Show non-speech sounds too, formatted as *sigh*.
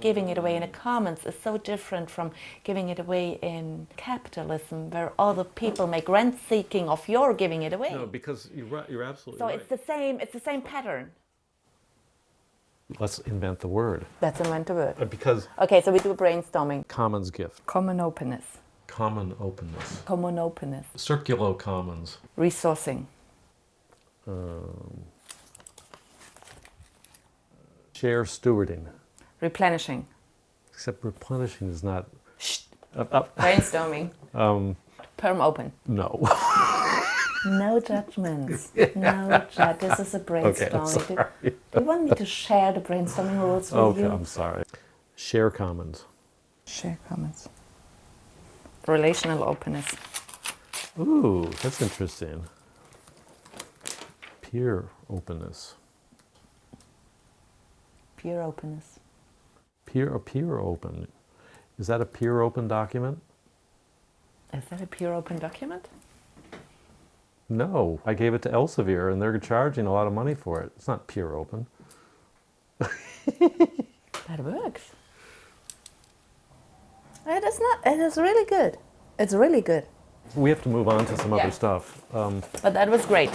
Giving it away in a commons is so different from giving it away in capitalism, where other people make rent seeking of your giving it away. No, because you're right. You're absolutely so right. it's the same. It's the same pattern. Let's invent the word. Let's invent a word. Uh, Because Okay, so we do brainstorming. commons gift, Common openness. common openness, Common openness. circulo commons, Resourcing. Um, share stewarding. Replenishing. Except replenishing is not. Shh. Uh, uh, *laughs* Brainstorming. um, Perm open. no. *laughs* No judgments. No judge. This is a *laughs* okay, brainstorming. do, sorry. do you want me to share the brainstorming rules with Okay, you? Okay, I'm sorry. Share commons. Share comments. Relational openness. Ooh, that's interesting. Peer openness. Peer openness. Peer or peer open. Is that a peer open document? Is that a peer open document? No, I gave it to Elsevier and they're charging a lot of money for it. It's not peer open. *laughs* That works. It is not. It is really good. It's really good. We have to move on to some Yeah. other stuff. Um, But that was great.